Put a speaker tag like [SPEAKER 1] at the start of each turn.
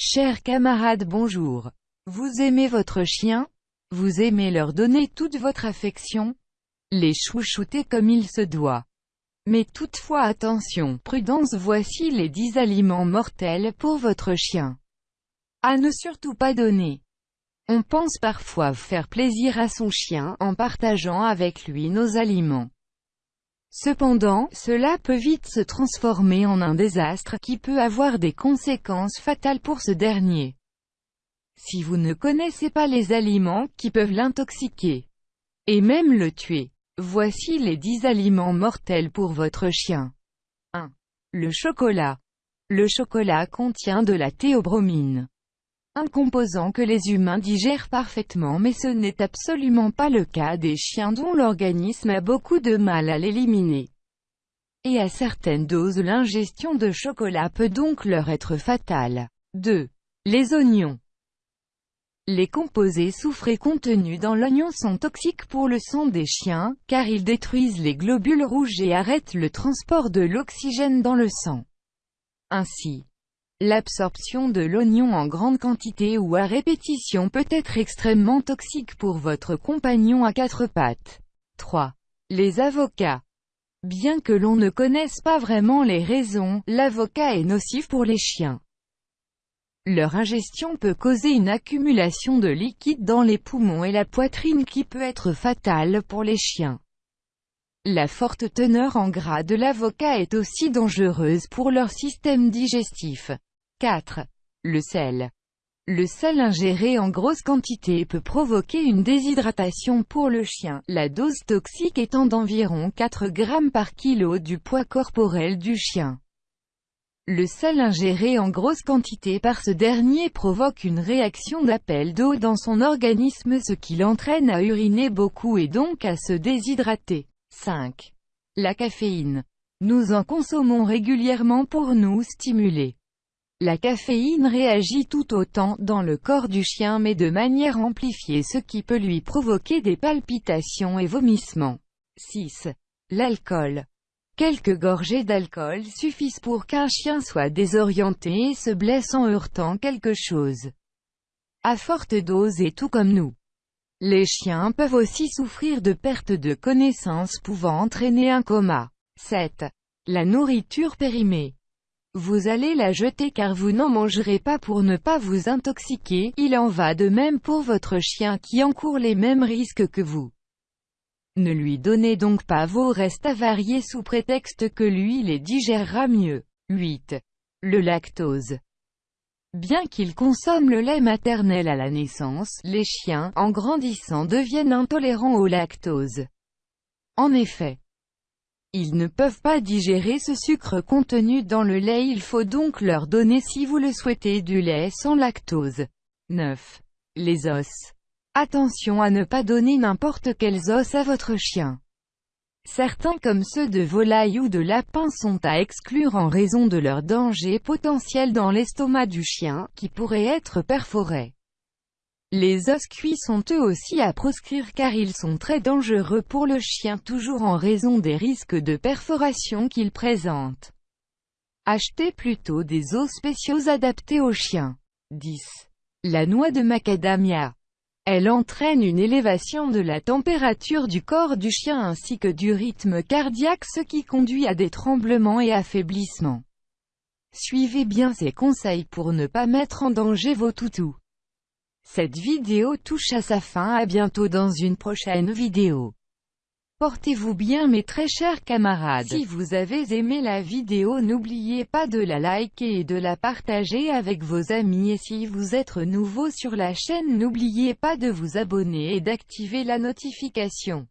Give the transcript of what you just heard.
[SPEAKER 1] Chers camarades bonjour. Vous aimez votre chien? Vous aimez leur donner toute votre affection? Les chouchouter comme il se doit. Mais toutefois attention, prudence voici les 10 aliments mortels pour votre chien. À ne surtout pas donner. On pense parfois faire plaisir à son chien en partageant avec lui nos aliments. Cependant, cela peut vite se transformer en un désastre qui peut avoir des conséquences fatales pour ce dernier. Si vous ne connaissez pas les aliments qui peuvent l'intoxiquer et même le tuer, voici les 10 aliments mortels pour votre chien. 1. Le chocolat. Le chocolat contient de la théobromine un composant que les humains digèrent parfaitement mais ce n'est absolument pas le cas des chiens dont l'organisme a beaucoup de mal à l'éliminer. Et à certaines doses l'ingestion de chocolat peut donc leur être fatale. 2. Les oignons. Les composés soufrés contenus dans l'oignon sont toxiques pour le sang des chiens, car ils détruisent les globules rouges et arrêtent le transport de l'oxygène dans le sang. Ainsi, L'absorption de l'oignon en grande quantité ou à répétition peut être extrêmement toxique pour votre compagnon à quatre pattes. 3. Les avocats. Bien que l'on ne connaisse pas vraiment les raisons, l'avocat est nocif pour les chiens. Leur ingestion peut causer une accumulation de liquide dans les poumons et la poitrine qui peut être fatale pour les chiens. La forte teneur en gras de l'avocat est aussi dangereuse pour leur système digestif. 4. Le sel. Le sel ingéré en grosse quantité peut provoquer une déshydratation pour le chien, la dose toxique étant d'environ 4 grammes par kilo du poids corporel du chien. Le sel ingéré en grosse quantité par ce dernier provoque une réaction d'appel d'eau dans son organisme ce qui l'entraîne à uriner beaucoup et donc à se déshydrater. 5. La caféine. Nous en consommons régulièrement pour nous stimuler. La caféine réagit tout autant dans le corps du chien mais de manière amplifiée ce qui peut lui provoquer des palpitations et vomissements. 6. L'alcool. Quelques gorgées d'alcool suffisent pour qu'un chien soit désorienté et se blesse en heurtant quelque chose. À forte dose et tout comme nous. Les chiens peuvent aussi souffrir de perte de connaissance pouvant entraîner un coma. 7. La nourriture périmée. Vous allez la jeter car vous n'en mangerez pas pour ne pas vous intoxiquer, il en va de même pour votre chien qui encourt les mêmes risques que vous. Ne lui donnez donc pas vos restes avariés sous prétexte que lui les digérera mieux. 8. Le lactose. Bien qu'ils consomment le lait maternel à la naissance, les chiens, en grandissant deviennent intolérants au lactose. En effet, ils ne peuvent pas digérer ce sucre contenu dans le lait il faut donc leur donner si vous le souhaitez du lait sans lactose. 9. Les os. Attention à ne pas donner n'importe quels os à votre chien. Certains comme ceux de volaille ou de lapin sont à exclure en raison de leur danger potentiel dans l'estomac du chien, qui pourrait être perforé. Les os cuits sont eux aussi à proscrire car ils sont très dangereux pour le chien toujours en raison des risques de perforation qu'ils présentent. Achetez plutôt des os spéciaux adaptés aux chiens. 10. La noix de macadamia. Elle entraîne une élévation de la température du corps du chien ainsi que du rythme cardiaque ce qui conduit à des tremblements et affaiblissements. Suivez bien ces conseils pour ne pas mettre en danger vos toutous. Cette vidéo touche à sa fin à bientôt dans une prochaine vidéo. Portez-vous bien mes très chers camarades. Si vous avez aimé la vidéo n'oubliez pas de la liker et de la partager avec vos amis et si vous êtes nouveau sur la chaîne n'oubliez pas de vous abonner et d'activer la notification.